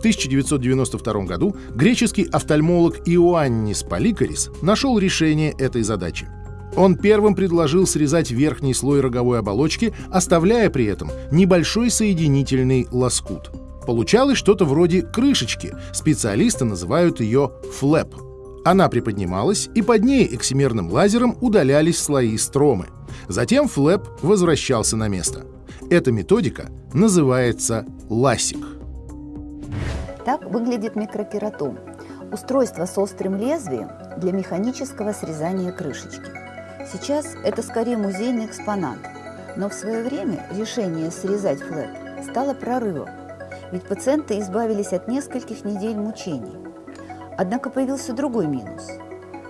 1992 году греческий офтальмолог Иоаннис Поликарис нашел решение этой задачи. Он первым предложил срезать верхний слой роговой оболочки, оставляя при этом небольшой соединительный лоскут. Получалось что-то вроде крышечки, специалисты называют ее flap. Она приподнималась, и под ней эксимерным лазером удалялись слои стромы. Затем flap возвращался на место. Эта методика называется LASIK. Так выглядит микрокератом – устройство с острым лезвием для механического срезания крышечки. Сейчас это скорее музейный экспонат, но в свое время решение срезать flap стало прорывом, ведь пациенты избавились от нескольких недель мучений. Однако появился другой минус.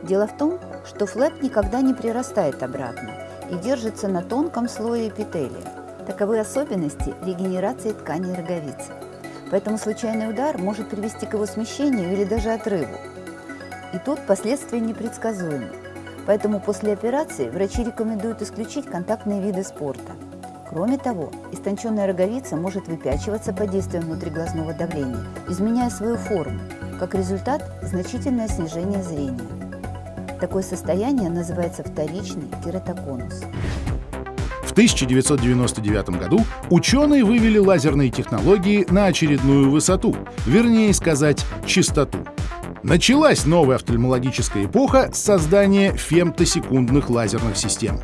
Дело в том, что flap никогда не прирастает обратно и держится на тонком слое эпителия. Таковы особенности регенерации тканей роговицы. Поэтому случайный удар может привести к его смещению или даже отрыву. И тут последствия непредсказуемы. Поэтому после операции врачи рекомендуют исключить контактные виды спорта. Кроме того, истонченная роговица может выпячиваться под действием внутриглазного давления, изменяя свою форму. Как результат – значительное снижение зрения. Такое состояние называется вторичный кератоконус. В 1999 году ученые вывели лазерные технологии на очередную высоту, вернее сказать, чистоту. Началась новая офтальмологическая эпоха с создания фемтосекундных лазерных систем.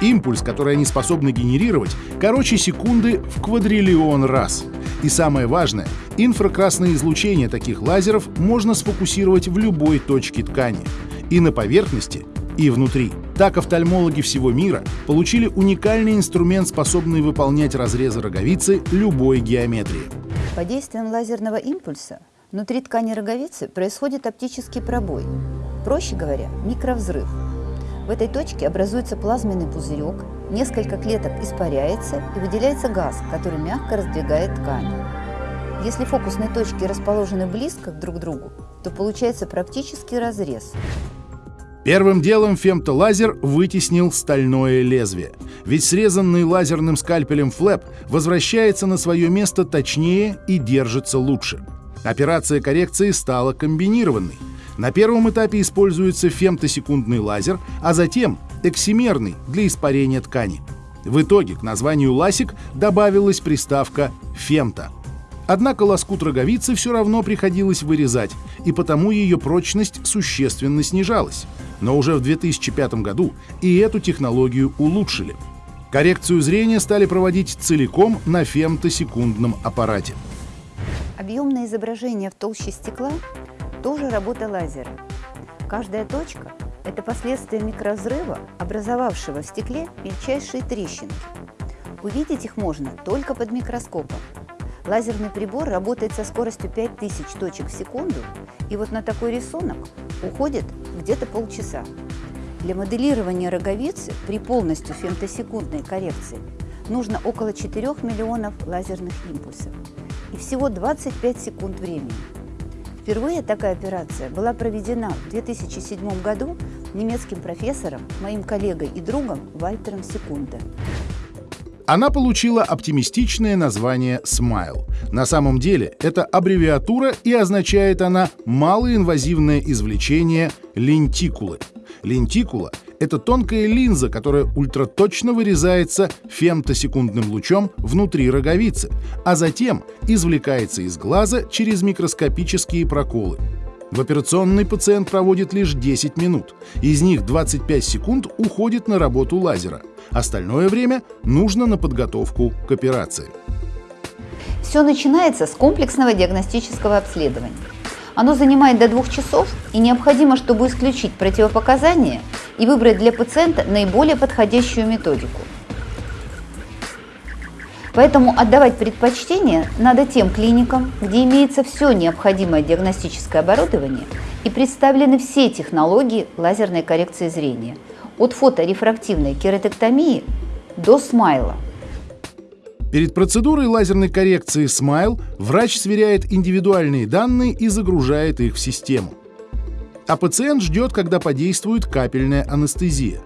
Импульс, который они способны генерировать, короче секунды в квадриллион раз. И самое важное, инфракрасное излучение таких лазеров можно сфокусировать в любой точке ткани. И на поверхности, и внутри. Так офтальмологи всего мира получили уникальный инструмент, способный выполнять разрезы роговицы любой геометрии. Под действием лазерного импульса внутри ткани роговицы происходит оптический пробой, проще говоря, микровзрыв. В этой точке образуется плазменный пузырек, несколько клеток испаряется и выделяется газ, который мягко раздвигает ткань. Если фокусные точки расположены близко друг к другу, то получается практический разрез. Первым делом фемтолазер вытеснил стальное лезвие, ведь срезанный лазерным скальпелем флэп возвращается на свое место точнее и держится лучше. Операция коррекции стала комбинированной. На первом этапе используется фемтосекундный лазер, а затем эксимерный для испарения ткани. В итоге к названию ласик добавилась приставка «фемто». Однако лоскут роговицы все равно приходилось вырезать, и потому ее прочность существенно снижалась. Но уже в 2005 году и эту технологию улучшили. Коррекцию зрения стали проводить целиком на фемтосекундном аппарате. Объемное изображение в толще стекла – тоже работа лазера. Каждая точка – это последствия микрозрыва, образовавшего в стекле мельчайшие трещинки. Увидеть их можно только под микроскопом. Лазерный прибор работает со скоростью 5000 точек в секунду, и вот на такой рисунок уходит где-то полчаса. Для моделирования роговицы при полностью фемтосекундной коррекции нужно около 4 миллионов лазерных импульсов и всего 25 секунд времени. Впервые такая операция была проведена в 2007 году немецким профессором, моим коллегой и другом Вальтером Секунде. Она получила оптимистичное название SMILE. На самом деле это аббревиатура и означает она «малоинвазивное извлечение лентикулы». Лентикула — это тонкая линза, которая ультраточно вырезается фемтосекундным лучом внутри роговицы, а затем извлекается из глаза через микроскопические проколы. В операционной пациент проводит лишь 10 минут. Из них 25 секунд уходит на работу лазера. Остальное время нужно на подготовку к операции. Все начинается с комплексного диагностического обследования. Оно занимает до двух часов и необходимо, чтобы исключить противопоказания и выбрать для пациента наиболее подходящую методику. Поэтому отдавать предпочтение надо тем клиникам, где имеется все необходимое диагностическое оборудование и представлены все технологии лазерной коррекции зрения, от фоторефрактивной кератектомии до смайла. Перед процедурой лазерной коррекции смайл врач сверяет индивидуальные данные и загружает их в систему. А пациент ждет, когда подействует капельная анестезия.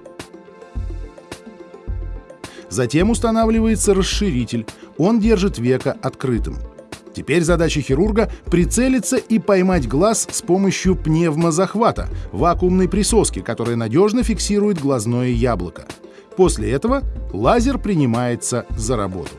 Затем устанавливается расширитель, он держит веко открытым. Теперь задача хирурга — прицелиться и поймать глаз с помощью пневмозахвата, вакуумной присоски, которая надежно фиксирует глазное яблоко. После этого лазер принимается за работу.